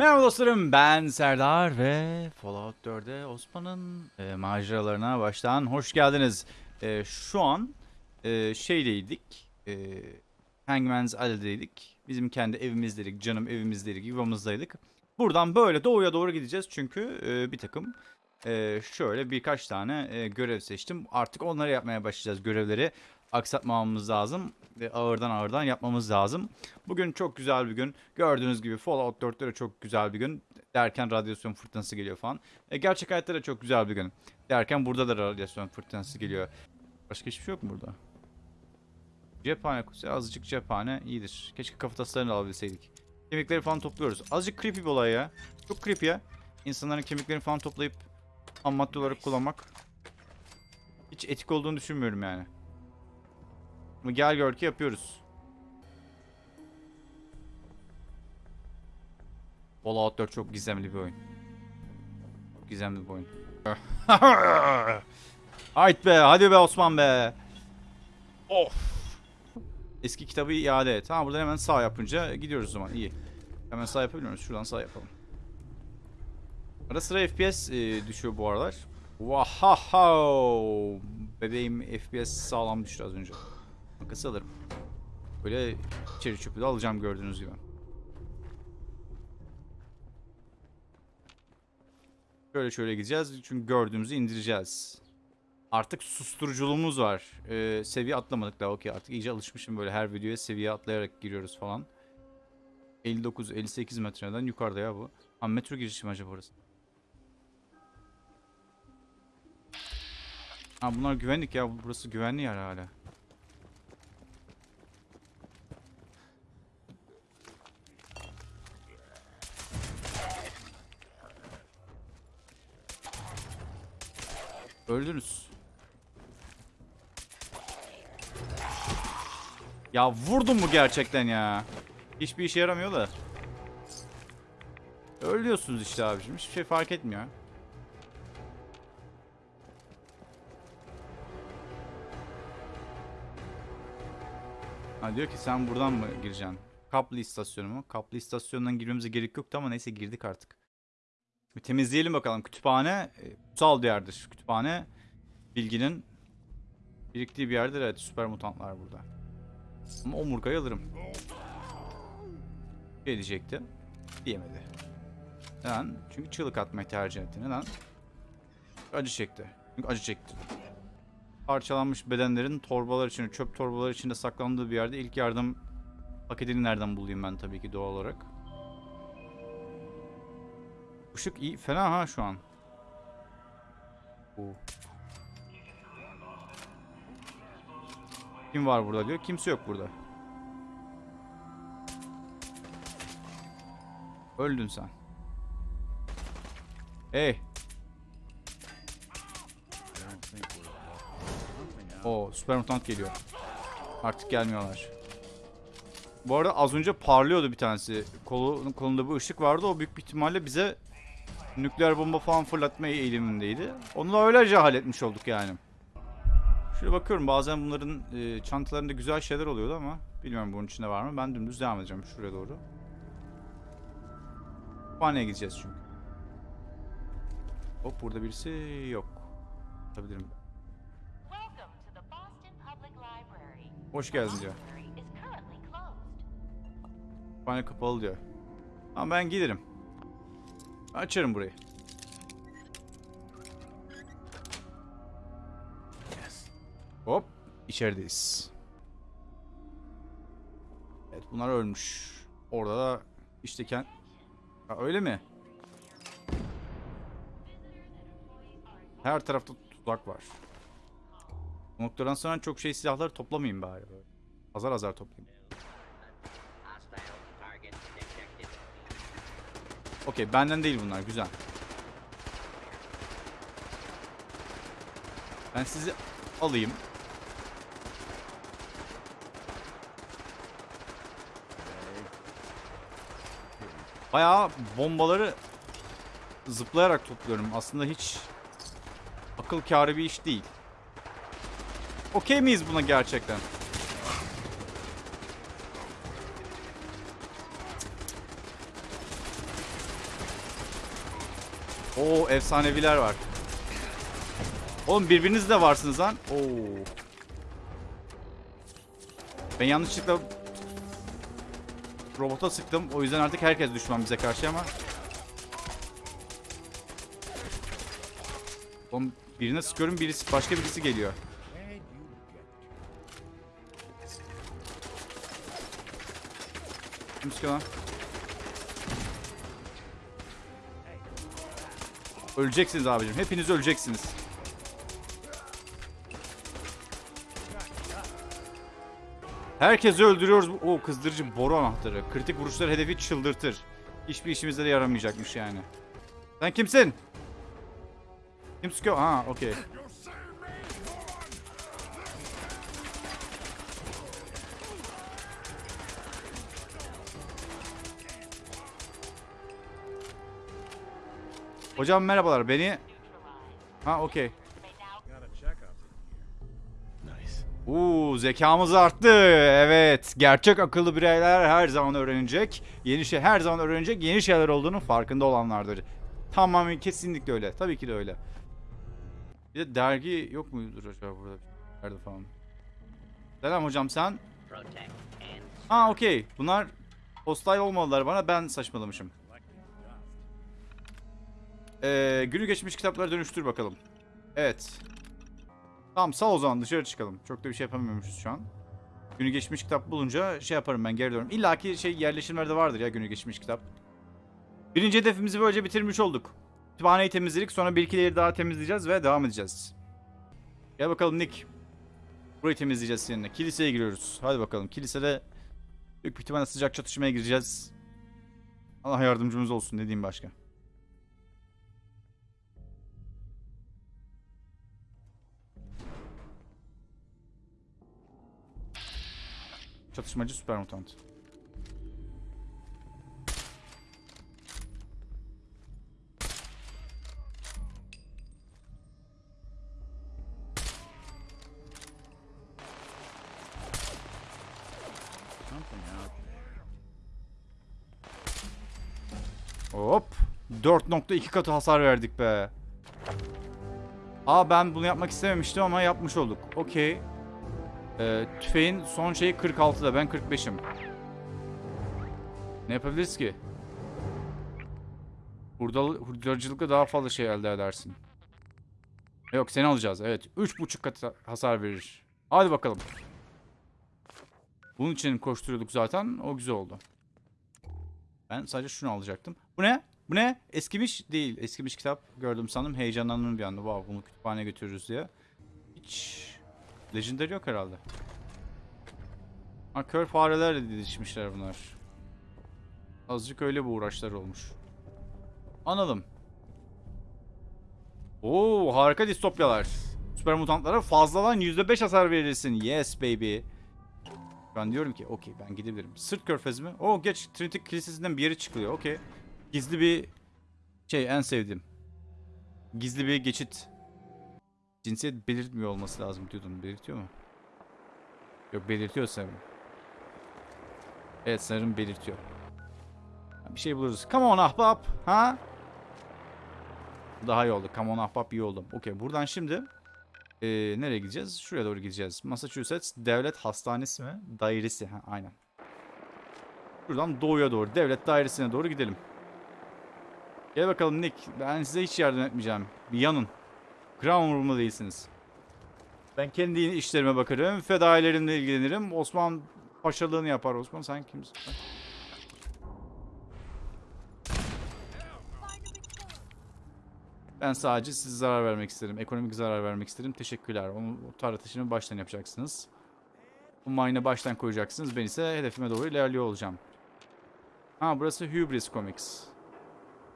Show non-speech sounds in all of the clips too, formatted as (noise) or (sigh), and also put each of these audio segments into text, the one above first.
Merhaba dostlarım ben Serdar ve Fallout 4'e Osman'ın e, maceralarına baştan hoş geldiniz. E, şu an e, şeydeydik, e, Hangman's Alley'deydik. Bizim kendi evimizdeydik, canım evimizdeydik, yuvamızdaydık. Buradan böyle doğuya doğru gideceğiz çünkü e, bir takım e, şöyle birkaç tane e, görev seçtim. Artık onları yapmaya başlayacağız görevleri. Aksatmamamız lazım. E, ağırdan ağırdan yapmamız lazım. Bugün çok güzel bir gün. Gördüğünüz gibi Fallout 4'te de çok güzel bir gün. Derken radyasyon fırtınası geliyor falan. E, gerçek hayatta da çok güzel bir gün. Derken burada da radyasyon fırtınası geliyor. Başka hiçbir şey yok mu burada? Cephane kutusu. Azıcık cephane iyidir. Keşke kafataslarını alabilseydik. Kemikleri falan topluyoruz. Azıcık creepy bir olay ya. Çok creepy ya. İnsanların kemiklerini falan toplayıp ham madde olarak kullanmak. Hiç etik olduğunu düşünmüyorum yani. Ama gel gör ki yapıyoruz. Fallout 4 çok gizemli bir oyun. Çok gizemli bir oyun. (laughs) Hayt be hadi be Osman be. Of. Eski kitabı iade et. Ha buradan hemen sağ yapınca gidiyoruz o zaman iyi. Hemen sağ yapabiliyor muyuz? Şuradan sağ yapalım. Ara sıra FPS e, düşüyor bu aralar. Wahahaw. Bebeğim FPS sağlam düştü az önce. Makası alırım. Böyle içeri çöpü de alacağım gördüğünüz gibi. Şöyle şöyle gideceğiz çünkü gördüğümüzü indireceğiz. Artık susturuculuğumuz var. Ee, seviye atlamadık daha okey artık iyice alışmışım böyle her videoya seviye atlayarak giriyoruz falan. 59-58 metreden yukarıda ya bu. Ha metro girişi acaba orası? Ha bunlar güvenlik ya burası güvenli yer hala. Öldünüz. Ya vurdun mu gerçekten ya? Hiçbir işe yaramıyor da. Ölüyorsunuz işte abicim. Hiçbir şey fark etmiyor. Ha diyor ki sen buradan mı gireceksin? Kaplı istasyonu mu? Kaplı istasyonundan girmemize gerek yoktu ama neyse girdik artık. Bir temizleyelim bakalım. Kütüphane e, kutsal bir yerdir. Kütüphane bilginin biriktiği bir yerdir. Evet süper mutantlar burada. Ama omurgayı alırım. Ne diyecekti? Diyemedi. Neden? Çünkü çığlık atmayı tercih etti. Neden? Acı çekti. Çünkü acı çekti. Parçalanmış bedenlerin torbalar içinde, çöp torbalar içinde saklandığı bir yerde ilk yardım paketini nereden bulayım ben tabii ki doğal olarak. Işık iyi. Fena ha şu an. Oo. Kim var burada diyor. Kimse yok burada. Öldün sen. Hey. O süper mutant geliyor. Artık gelmiyorlar. Bu arada az önce parlıyordu bir tanesi. Kolu, kolunda bir ışık vardı. O büyük bir ihtimalle bize nükleer bomba falan fırlatmaya eğilimindeydi. Onu da öylece halletmiş olduk yani. Şöyle bakıyorum bazen bunların e, çantalarında güzel şeyler oluyordu ama bilmiyorum bunun içinde var mı. Ben dümdüz devam edeceğim şuraya doğru. Kütüphaneye gideceğiz çünkü. Hop burada birisi yok. Library. Hoş geldin diyor. Kütüphane kapalı diyor. Ama ben giderim. Açarım burayı. Hop. içerideyiz. Evet bunlar ölmüş. Orada da işte kend... Ha, öyle mi? Her tarafta tuzak var. Bu noktadan sonra çok şey silahları toplamayayım bari. Azar azar toplayayım. Okey benden değil bunlar güzel. Ben sizi alayım. Bayağı bombaları zıplayarak topluyorum. Aslında hiç akıl kârı bir iş değil. Okey miyiz buna gerçekten? Oo efsaneviler var. Oğlum birbiriniz de varsınız lan. Oo. Ben yanlışlıkla robota sıktım. O yüzden artık herkes düşman bize karşı ama. Oğlum birine sıkıyorum birisi başka birisi geliyor. Kim sıkıyor lan? Öleceksiniz abicim. Hepiniz öleceksiniz. Herkesi öldürüyoruz. O kızdırıcı boru anahtarı. Kritik vuruşlar hedefi çıldırtır. Hiçbir işimize de yaramayacakmış yani. Sen kimsin? Kim sıkıyor? Ha, okey. Hocam merhabalar. Beni. Ha okey. Uuu zekamız arttı. Evet. Gerçek akıllı bireyler her zaman öğrenecek. Yeni şey her zaman öğrenecek. Yeni şeyler olduğunun farkında olanlardır. Tamamen kesinlikle öyle. Tabii ki de öyle. Bir de dergi yok muydur acaba burada? Nerede falan. Selam hocam sen. Ha okey. Bunlar hostile olmalılar bana. Ben saçmalamışım. Ee, günü geçmiş kitaplara dönüştür bakalım. Evet. Tamam sağ o zaman dışarı çıkalım. Çok da bir şey yapamıyormuşuz şu an. Günü geçmiş kitap bulunca şey yaparım ben geri dönüyorum. İlla ki şey yerleşimlerde vardır ya günü geçmiş kitap. Birinci hedefimizi böylece bitirmiş olduk. Kütüphaneyi temizledik sonra bir iki daha temizleyeceğiz ve devam edeceğiz. Gel bakalım Nick. Burayı temizleyeceğiz seninle. Kiliseye giriyoruz. Hadi bakalım. Kilisede büyük ihtimalle sıcak çatışmaya gireceğiz. Allah yardımcımız olsun ne diyeyim başka. Çatışmacı süper mutant. Hop. 4.2 katı hasar verdik be. Aa ben bunu yapmak istememiştim ama yapmış olduk. Okey. Ee, tüfeğin son şeyi 46'da. Ben 45'im. Ne yapabiliriz ki? Hurdalı, hurdacılıkla daha fazla şey elde edersin. Yok seni alacağız. Evet. 3.5 katı hasar verir. Hadi bakalım. Bunun için koşturuyorduk zaten. O güzel oldu. Ben sadece şunu alacaktım. Bu ne? Bu ne? Eskimiş değil. Eskimiş kitap gördüm sandım. Heyecanlandım bir anda. Wow, bunu kütüphaneye götürürüz diye. Hiç Legendary yok herhalde. Ha kör farelerle didişmişler bunlar. Azıcık öyle bir uğraşlar olmuş. Anladım. Oo harika distopyalar. Süper mutantlara fazladan %5 hasar verirsin. Yes baby. Ben diyorum ki okey ben gidebilirim. Sırt körfez mi? Oo geç Trinity Kilisesi'nden bir yere çıkılıyor. Okey. Gizli bir şey en sevdiğim. Gizli bir geçit. Cinsiyet belirtmiyor olması lazım diyordum. Belirtiyor mu? Yok belirtiyor sanırım. Evet sanırım belirtiyor. Bir şey buluruz. Come on ahbap. Ha? Daha iyi oldu. Come on ahbap iyi oldu. Okey buradan şimdi ee, nereye gideceğiz? Şuraya doğru gideceğiz. Massachusetts Devlet Hastanesi mi? Dairesi. Ha, aynen. Buradan doğuya doğru. Devlet dairesine doğru gidelim. Gel bakalım Nick. Ben size hiç yardım etmeyeceğim. Bir yanın. Gram umurumda değilsiniz. Ben kendi işlerime bakarım. Fedailerimle ilgilenirim. Osman paşalığını yapar. Osman sen kimsin? Ben sadece size zarar vermek isterim. Ekonomik zarar vermek isterim. Teşekkürler. Onu o tartışını baştan yapacaksınız. Bu mine'ı baştan koyacaksınız. Ben ise hedefime doğru ilerliyor olacağım. Ha burası Hubris Comics.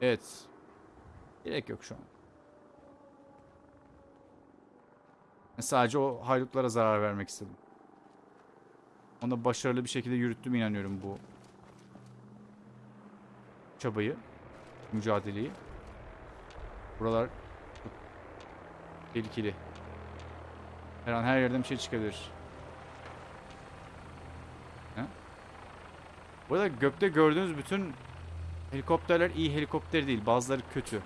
Evet. Gerek yok şu an. Sadece o haydutlara zarar vermek istedim. Onu başarılı bir şekilde yürüttüm inanıyorum bu çabayı, mücadeleyi. Buralar tehlikeli. Her an her yerden bir şey çıkabilir. Ha? Bu arada gökte gördüğünüz bütün helikopterler iyi helikopter değil. Bazıları kötü.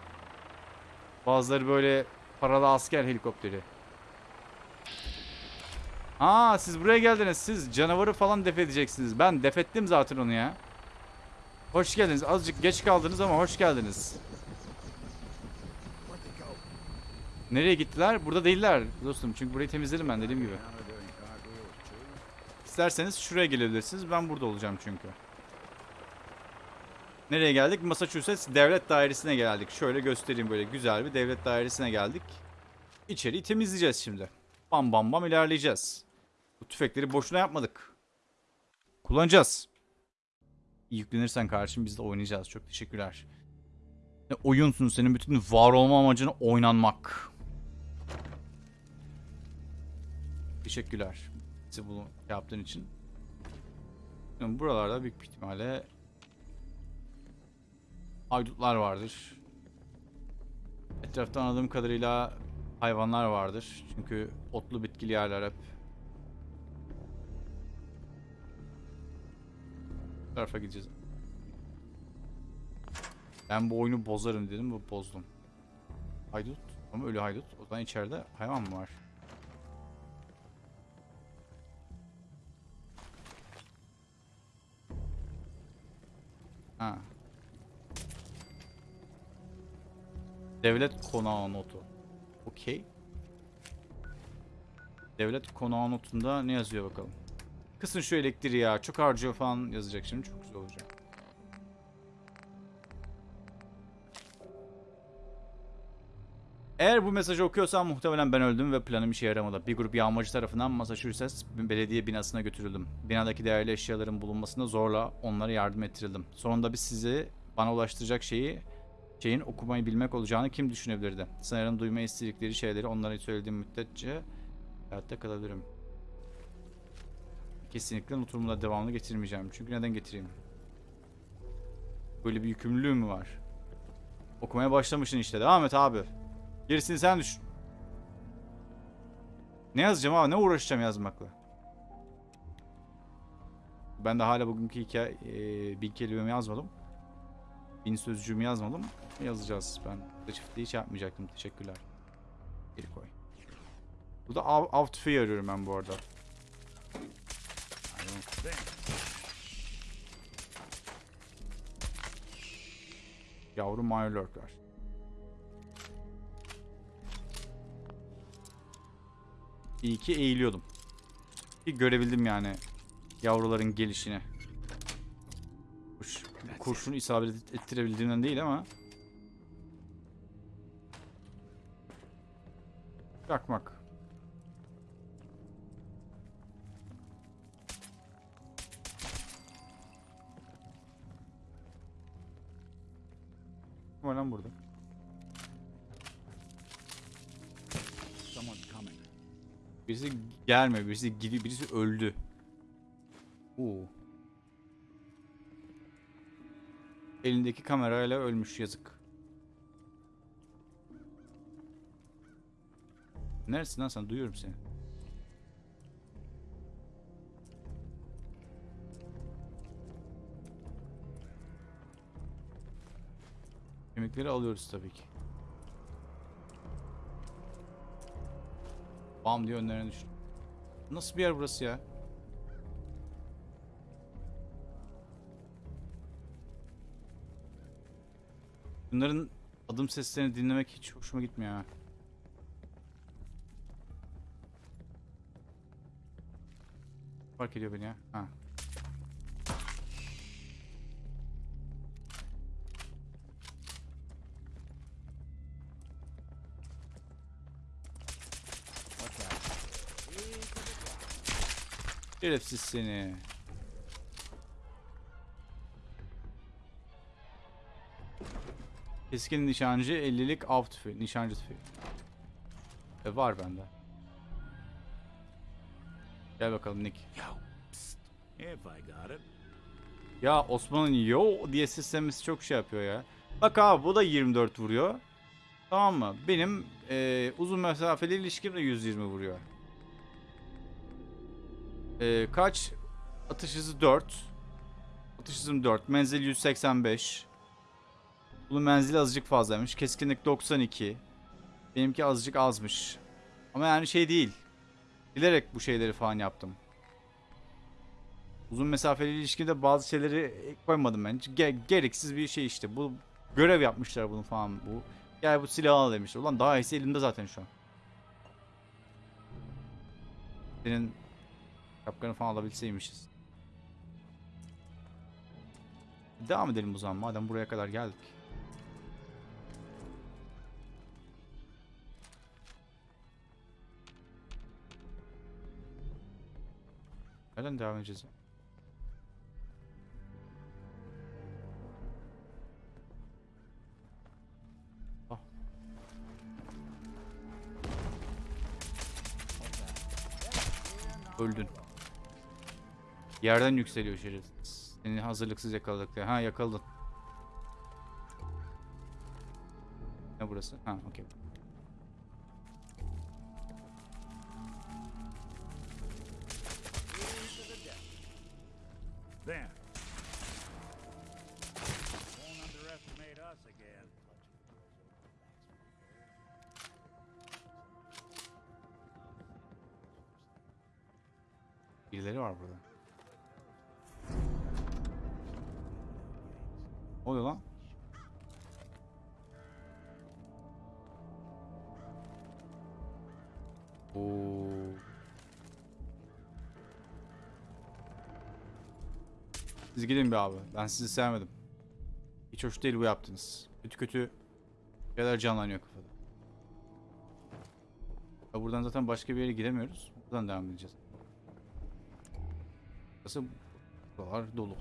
Bazıları böyle paralı asker helikopteri. Aa siz buraya geldiniz. Siz canavarı falan def edeceksiniz. Ben def ettim zaten onu ya. Hoş geldiniz. Azıcık geç kaldınız ama hoş geldiniz. Nereye gittiler? Burada değiller dostum. Çünkü burayı temizledim ben dediğim gibi. İsterseniz şuraya gelebilirsiniz. Ben burada olacağım çünkü. Nereye geldik? Massachusetts Devlet Dairesi'ne geldik. Şöyle göstereyim böyle güzel bir devlet dairesine geldik. İçeriği temizleyeceğiz şimdi. Bam bam bam ilerleyeceğiz. Bu tüfekleri boşuna yapmadık. Kullanacağız. Yüklenirsen karşım biz de oynayacağız. Çok teşekkürler. Ne oyunsun senin bütün var olma amacın oynanmak. Teşekkürler. Bizi bunu yaptığın için. Yani buralarda büyük bir ihtimalle haydutlar vardır. Etrafta anladığım kadarıyla hayvanlar vardır. Çünkü otlu bitkili yerler hep. Tarafa gideceğiz. Ben bu oyunu bozarım dedim ve bozdum. Haydut. Ama ölü haydut. O zaman içeride hayvan mı var? Ha. Devlet konağı notu. Okey. Devlet konağı notunda ne yazıyor bakalım. Kısın şu elektriği ya. Çok harcıyor falan yazacak şimdi. Çok güzel olacak. Eğer bu mesajı okuyorsam muhtemelen ben öldüm ve planım işe yaramadı. Bir grup yağmacı tarafından Massachusetts belediye binasına götürüldüm. Binadaki değerli eşyaların bulunmasında zorla onlara yardım ettirildim. Sonunda biz sizi bana ulaştıracak şeyi şeyin okumayı bilmek olacağını kim düşünebilirdi? Sanırım duymayı istedikleri şeyleri onlara söylediğim müddetçe hayatta kalabilirim. Kesinlikle notumu devamlı getirmeyeceğim. Çünkü neden getireyim? Böyle bir yükümlülüğüm mü var? Okumaya başlamışsın işte. Devam et abi. Gerisini sen düşün. Ne yazacağım abi? Ne uğraşacağım yazmakla? Ben de hala bugünkü hikaye, e, bin kelimemi yazmadım. Bin sözcüğümü yazmadım. Yazacağız. Ben çiftliği hiç yapmayacaktım. Teşekkürler. Geri koy. Burada av, av tüfeği arıyorum ben bu arada. Yavru Mirelurk'lar. İyi ki eğiliyordum. Ki görebildim yani yavruların gelişini. Kuş, kurşunu isabet ettirebildiğimden değil ama. Çakmak. Var lan burada? Birisi gelmiyor, birisi gidiyor, birisi öldü. Oo. Elindeki kamerayla ölmüş yazık. Neresin lan sen? Duyuyorum seni. Kemikleri alıyoruz tabii ki. Bam diye önlerine düştü. Nasıl bir yer burası ya? Bunların adım seslerini dinlemek hiç hoşuma gitmiyor ha. Fark ediyor beni ya. Ha. Şerefsiz seni. Keskin nişancı 50'lik av tüfeği. Nişancı tüfeği. E var bende. Gel bakalım Nick. Ya Osman'ın yo diye seslemesi çok şey yapıyor ya. Bak abi bu da 24 vuruyor. Tamam mı? Benim e, uzun mesafeli ilişkim de 120 vuruyor. E, kaç? Atış hızı 4. Atış hızım 4. Menzil 185. Bunun menzili azıcık fazlaymış. Keskinlik 92. Benimki azıcık azmış. Ama yani şey değil. Bilerek bu şeyleri falan yaptım. Uzun mesafeli ilişkide bazı şeyleri koymadım ben. Ge- gereksiz bir şey işte. Bu görev yapmışlar bunu falan. Bu gel bu silahı al demişler. Ulan daha iyisi elimde zaten şu an. Senin şapkanı falan alabilseymişiz. Devam edelim o zaman madem buraya kadar geldik. Nereden devam edeceğiz? Yerden yükseliyor şerefsiz. Seni hazırlıksız yakaladık. diye. Ha yakaladın. Ne burası? Ha okey. There. Birileri var burada. Oluyor lan? Oo. Siz gidin bir abi. Ben sizi sevmedim. Hiç hoş değil bu yaptınız. Kötü kötü şeyler canlanıyor kafada. Ya buradan zaten başka bir yere gidemiyoruz. Buradan devam edeceğiz. Burası buralar dolu.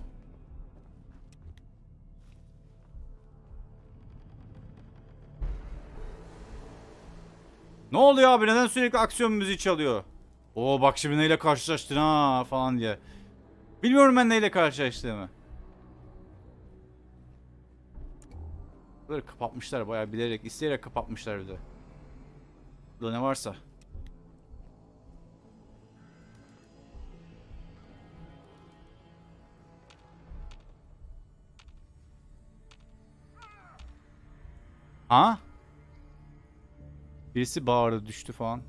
Ne oluyor abi? Neden sürekli aksiyon müziği çalıyor? Oo bak şimdi neyle karşılaştın ha falan diye. Bilmiyorum ben neyle karşılaştığımı. Böyle kapatmışlar bayağı bilerek, isteyerek kapatmışlar bir de. Burada ne varsa. Ha? Birisi bağırdı düştü falan.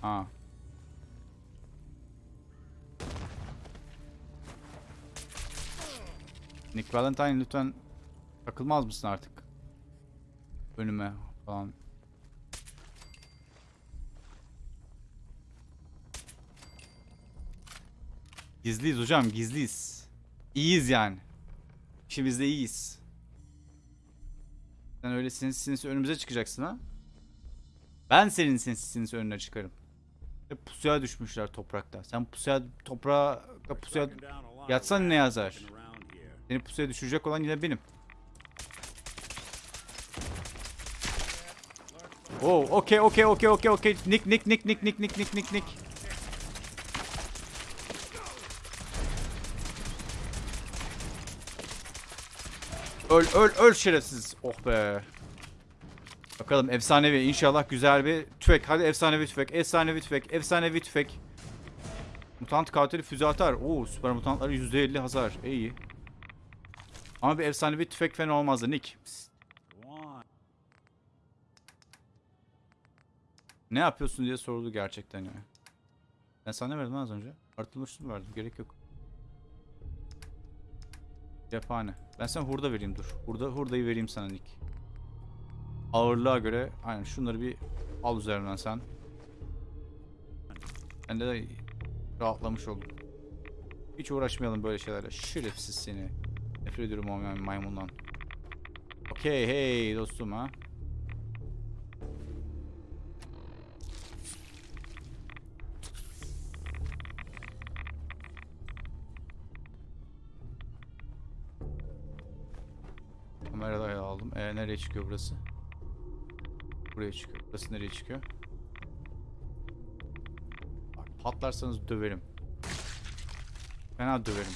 Ha. Nick Valentine lütfen takılmaz mısın artık? Önüme falan. Gizliyiz hocam gizliyiz. İyiyiz yani. İşimizde iyiyiz. Sen öyle sinsi sinsi önümüze çıkacaksın ha? Ben senin sinsi önüne çıkarım. Ve pusuya düşmüşler toprakta. Sen pusuya toprağa pusuya yatsan ne yazar? Seni pusuya düşürecek olan yine benim. Oh, okey okey okey okey okey. Nick nick nick nick nick nick nick nick nick. Öl öl öl şerefsiz. Oh be. Bakalım efsanevi inşallah güzel bir tüfek. Hadi efsanevi tüfek. Efsanevi tüfek. Efsanevi tüfek. Mutant katili füze atar. Oo süper mutantları %50 hasar. İyi. Ama bir efsanevi tüfek fena olmazdı Nick. Ne yapıyorsun diye soruldu gerçekten ya. Ben sana ne verdim az önce? Artılmış mı verdim? Gerek yok. Cephane. Ben sana hurda vereyim dur. Hurda, hurdayı vereyim sana Nick. Ağırlığa göre aynen şunları bir al üzerinden sen. Ben de rahatlamış oldum. Hiç uğraşmayalım böyle şeylerle. Şerefsiz seni. Nefret ediyorum o may- maymundan. Okey hey dostum ha. Kamerayı aldım. E nereye çıkıyor burası? Buraya çıkıyor. Burası nereye çıkıyor? Bak patlarsanız döverim. Fena döverim.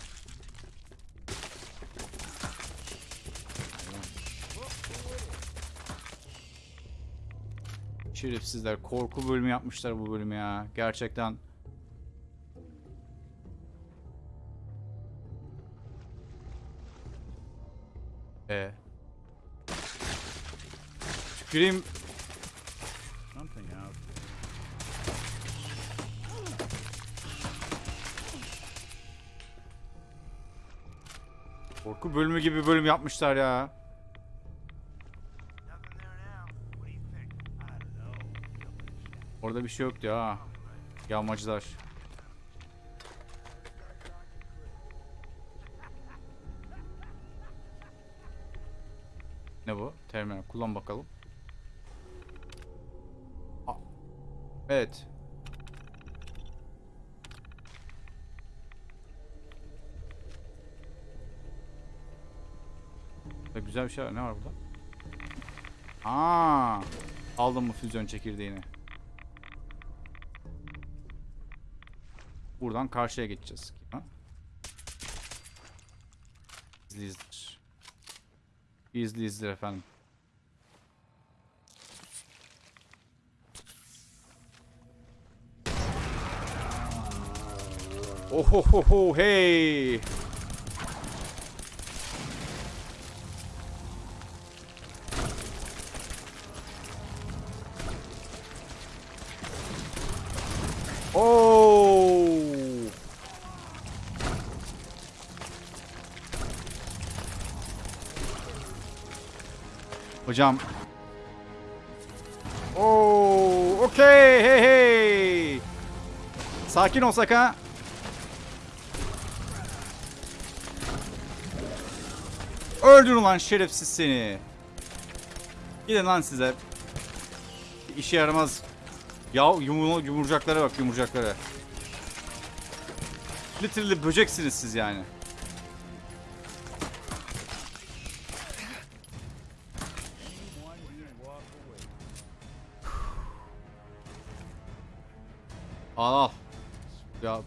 Şerefsizler korku bölümü yapmışlar bu bölümü ya. Gerçekten. E. Tüküreyim. Korku bölümü gibi bölüm yapmışlar ya. Orada bir şey yoktu ya. Yağmacılar. Ne bu? Terminal. Kullan bakalım. Aa, Evet. Da güzel bir şey var. Ne var burada? Aa, aldım mı füzyon çekirdeğini? Buradan karşıya geçeceğiz. Ha? İzli izdir. İzli izdir efendim. Ohohoho hey. Hocam. Oo, okey, hey hey. Sakin olsak ha. Öldür lan şerefsiz seni. Gidin lan size. İşe yaramaz. Ya yumru yumurcaklara bak yumurcaklara. Literally böceksiniz siz yani.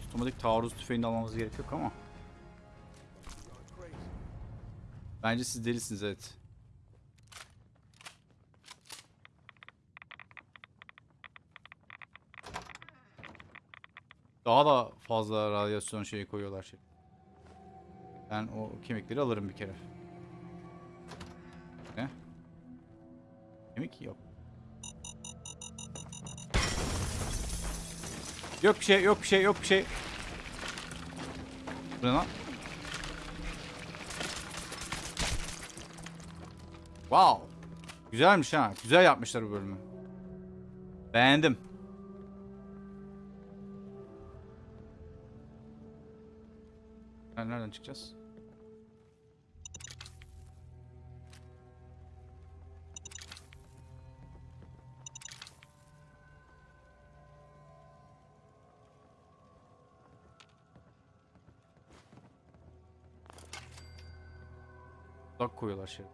Tutamadık taarruz tüfeğini almamız gerek yok ama. Bence siz delisiniz evet. Daha da fazla radyasyon şeyi koyuyorlar şey. Ben o kemikleri alırım bir kere. Ne? Kemik yok. Yok bir şey, yok bir şey, yok bir şey. Bu ne lan? Wow. Güzelmiş ha. Güzel yapmışlar bu bölümü. Beğendim. Ben nereden çıkacağız? Dak koyuyorlar şey.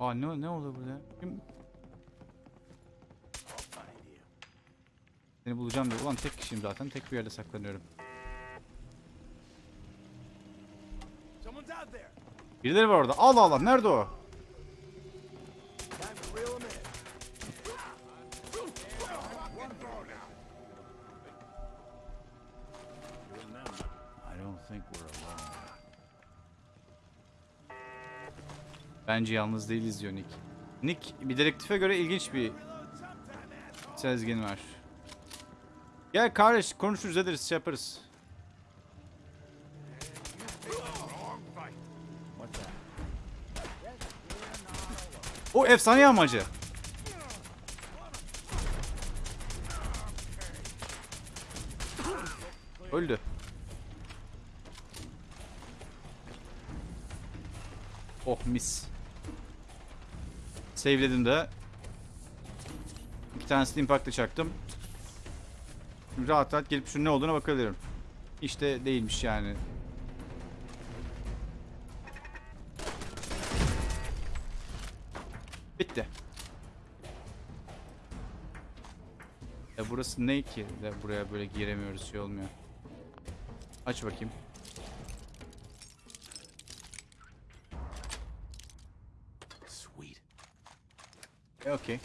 Aa ne ne oldu burada? Kim? Bulacağım diyor. Ulan tek kişiyim zaten. Tek bir yerde saklanıyorum. Birileri var orada. Allah Allah. Nerede o? Bence yalnız değiliz diyor Nick. Nick bir dedektife göre ilginç bir sezgin var. Gel kardeş konuşuruz ederiz şey yaparız. O efsane amacı. Öldü. Oh mis. Save'ledim de. İki tanesini impact'la çaktım. Rahat rahat gelip şunun ne olduğuna bakabilirim. İşte değilmiş yani. Bitti. Ya burası ne ki? De buraya böyle giremiyoruz şey olmuyor. Aç bakayım. Sweet. E, okey.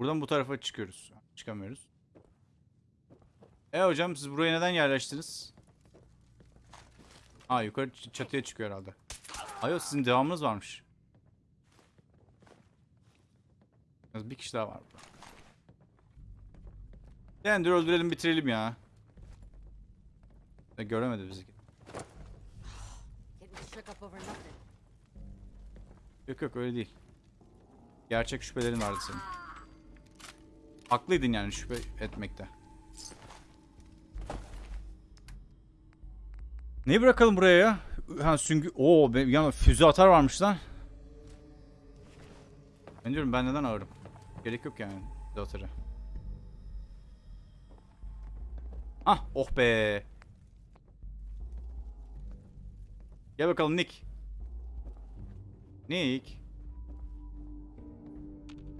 Buradan bu tarafa çıkıyoruz. Çıkamıyoruz. E hocam siz buraya neden yerleştiniz? Ha yukarı çatıya çıkıyor herhalde. Ayo sizin devamınız varmış. Bir kişi daha var burada. Dur öldürelim bitirelim ya. E, göremedi bizi. Yok yok öyle değil. Gerçek şüphelerin vardı senin. Haklıydın yani şüphe etmekte. Neyi bırakalım buraya ya? Ha süngü... Oo be- yan füze atar varmış lan. Ben diyorum ben neden ağırım? Gerek yok yani füze atarı. Ah oh be. Gel bakalım Nick. Nick.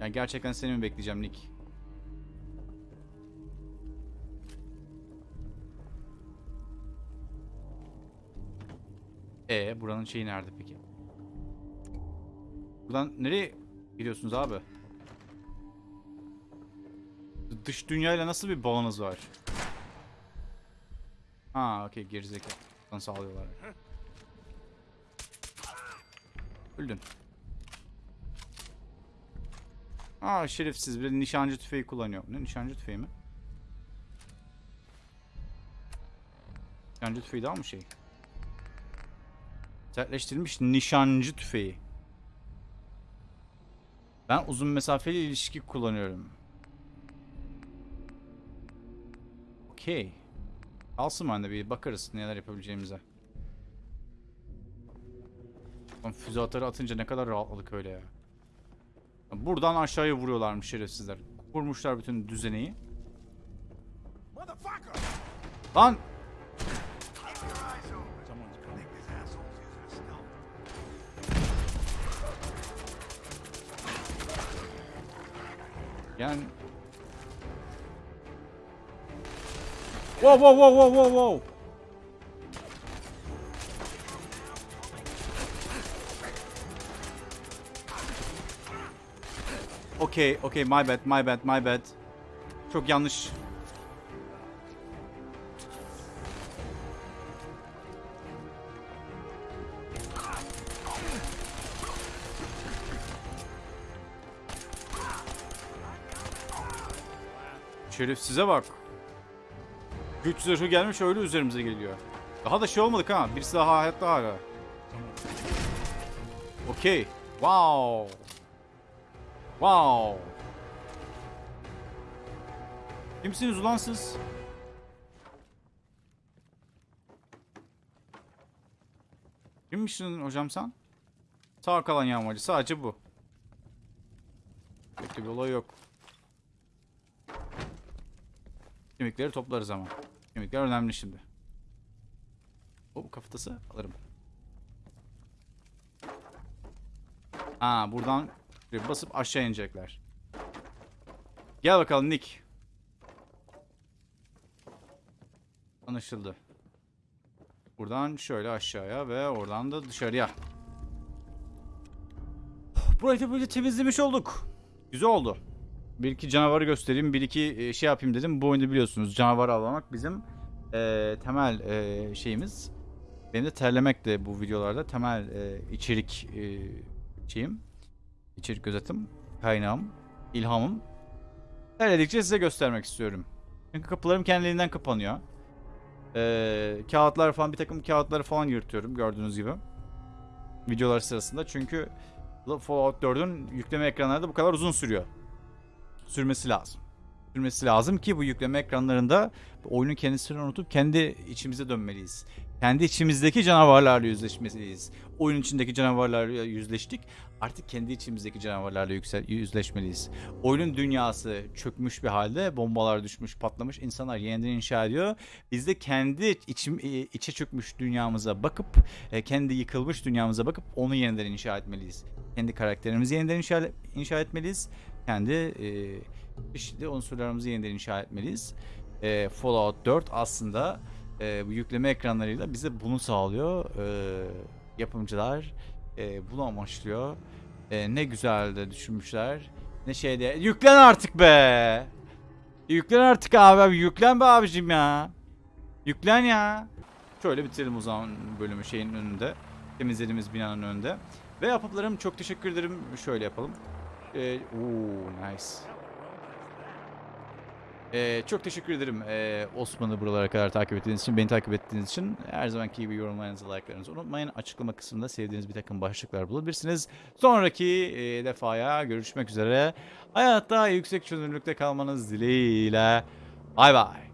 Yani gerçekten seni mi bekleyeceğim Nick? E buranın şeyi nerede peki? Buradan nereye gidiyorsunuz abi? Dış dünyayla nasıl bir bağınız var? Ha okey gerizekalı. Buradan sağlıyorlar. Öldün. Aa şerefsiz bir nişancı tüfeği kullanıyor. Ne nişancı tüfeği mi? Nişancı tüfeği daha mı şey? Sertleştirilmiş nişancı tüfeği. Ben uzun mesafeli ilişki kullanıyorum. Okey. Alsın bende bir bakarız neler yapabileceğimize. Füze atarı atınca ne kadar rahatladık öyle ya. Buradan aşağıya vuruyorlarmış şerefsizler. Kurmuşlar bütün düzeneyi. Lan! Yani... Wow wow wow wow wow wow! Okay, okay, my bad, my bad, my bad. Çok yanlış. Şerefsize bak. Güç zırhı gelmiş öyle üzerimize geliyor. Daha da şey olmadık ha. Birisi daha hayatta hala. Okey. Wow. Wow. Kimsiniz ulan siz? Kimmişsin hocam sen? Sağ kalan yağmacı. Sadece bu. Pek bir olay yok. Kemikleri toplarız ama. Kemikler önemli şimdi. O kafatası alırım. Ha buradan basıp aşağı inecekler. Gel bakalım Nick. Anlaşıldı. Buradan şöyle aşağıya ve oradan da dışarıya. Burayı da böyle temizlemiş olduk. Güzel oldu. Bir iki canavarı göstereyim, bir iki e, şey yapayım dedim. Bu oyunda biliyorsunuz canavar avlamak bizim e, temel e, şeyimiz. Benim de terlemek de bu videolarda temel e, içerik e, şeyim. İçerik gözetim, kaynağım, ilhamım. Terledikçe size göstermek istiyorum. Çünkü kapılarım kendiliğinden kapanıyor. E, kağıtlar falan, bir takım kağıtları falan yırtıyorum gördüğünüz gibi. Videolar sırasında çünkü Fallout 4'ün yükleme ekranları da bu kadar uzun sürüyor sürmesi lazım. Sürmesi lazım ki bu yükleme ekranlarında oyunun kendisini unutup kendi içimize dönmeliyiz. Kendi içimizdeki canavarlarla yüzleşmeliyiz. Oyunun içindeki canavarlarla yüzleştik. Artık kendi içimizdeki canavarlarla yüksel yüzleşmeliyiz. Oyunun dünyası çökmüş bir halde, bombalar düşmüş, patlamış, insanlar yeniden inşa ediyor. Biz de kendi içim, içe çökmüş dünyamıza bakıp, e, kendi yıkılmış dünyamıza bakıp onu yeniden inşa etmeliyiz. Kendi karakterimizi yeniden inşa, inşa etmeliyiz kendi e, çeşitli unsurlarımızı yeniden inşa etmeliyiz. E, Fallout 4 aslında e, bu yükleme ekranlarıyla bize bunu sağlıyor. E, yapımcılar e, bunu amaçlıyor. E, ne güzel de düşünmüşler. Ne şeyde. Yüklen artık be. Yüklen artık abi. abi. Yüklen be abicim ya. Yüklen ya. Şöyle bitirelim o zaman bölümü şeyin önünde. Temizlediğimiz binanın önünde. Ve apaplarım çok teşekkür ederim. Şöyle yapalım. Ee, oo, nice. Ee, çok teşekkür ederim ee, Osman'ı buralara kadar takip ettiğiniz için, beni takip ettiğiniz için. Her zamanki gibi yorumlarınızı, like'larınızı unutmayın. Açıklama kısmında sevdiğiniz bir takım başlıklar bulabilirsiniz. Sonraki ee, defaya görüşmek üzere. Hayatta yüksek çözünürlükte kalmanız dileğiyle. Bay bay.